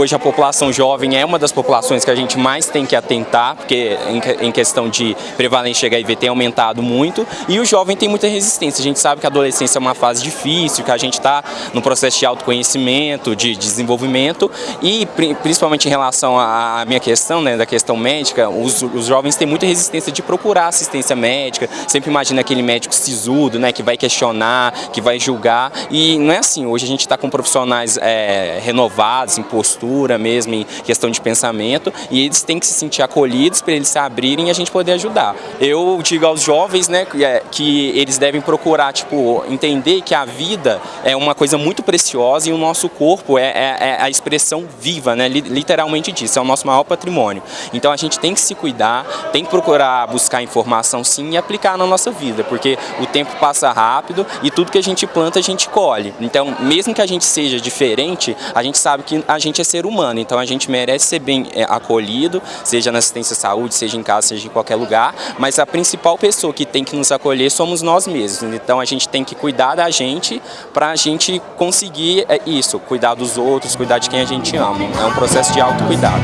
hoje a população jovem é uma das populações que a gente mais tem que atentar, porque em questão de prevalência de HIV tem aumentado muito, e o jovem tem muita resistência. A gente sabe que a adolescência é uma fase difícil, que a gente está no processo de autoconhecimento, de desenvolvimento, e principalmente em relação à minha questão, né, da questão médica, os, os jovens têm muita resistência de procurar assistência médica, sempre imagina aquele médico sisudo, né, que vai questionar, que vai julgar, e não é assim, hoje a gente está com profissionais é, renovados em postura mesmo, em questão de pensamento, e eles têm que se sentir acolhidos para eles se abrirem e a gente poder ajudar. Eu digo aos jovens, né, é, que eles devem procurar, tipo, entender que a vida é uma coisa muito preciosa e o nosso corpo é, é, é a expressão viva, né, literalmente disso, é o nosso maior patrimônio. Então a gente tem que se cuidar, tem que procurar buscar informação sim e aplicar na nossa vida, porque o tempo passa rápido e tudo que a gente planta a gente colhe. Então, mesmo que a gente seja diferente, a gente sabe que a gente é ser humano, então a gente merece ser bem é, acolhido, seja na assistência à saúde, seja em casa, seja em qualquer lugar, mas a principal pessoa que tem que nos acolher somos nós mesmos. Então a gente tem que cuidar da gente para a gente conseguir é, isso, cuidar dos outros, cuidar de quem a gente ama. É um processo de autocuidado.